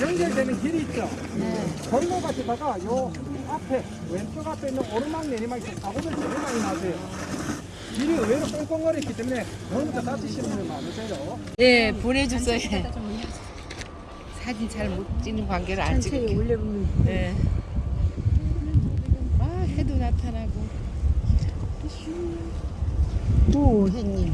연결되는 길이 있죠. 골로 가시다가 요 앞에 왼쪽 앞에 있는 오르막 내리막에서 사고들 되게 많이 나세요. 길이 의외로 꽁꽁거리 기 때문에 오늘부터 다치시는 분들 많으세요. 예, 보내주세요. 사진 잘 못 찍는 관계를 안 찍을게. 올려보면 예. 아, 해도 나타나고. 도혜님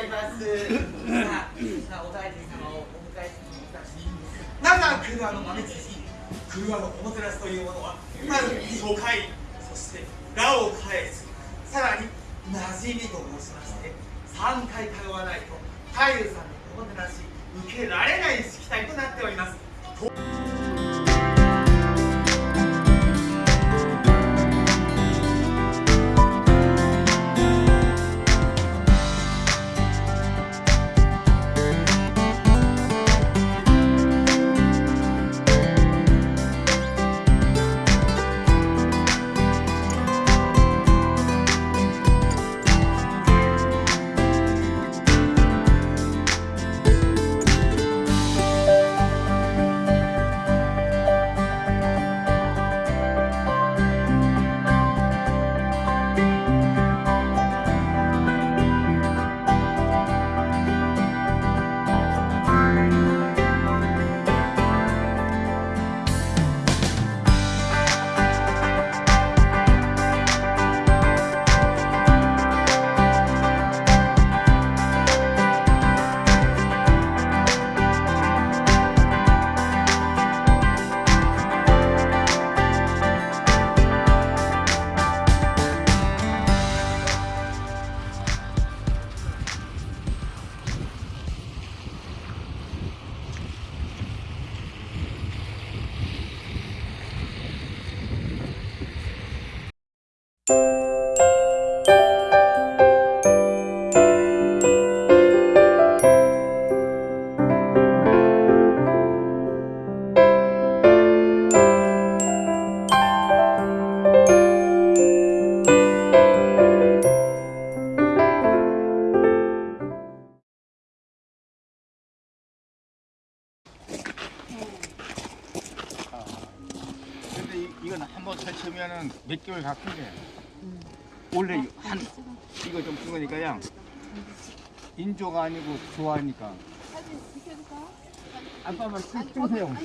ざいます。さあ、お大臣様をお迎えしていたし、なんなんクルアの豆知識、クルアのおもてなしというものは、まず初回、そして裏を返す、さらに馴染みと申しまして、3回通わないと、太夫さんの 이, 이건 한번 설치면은 몇 개월 가끔해. 원래 한 이거 좀 죽으니까요. 인조가 아니고 좋아하니까. 아빠만 찍으세요.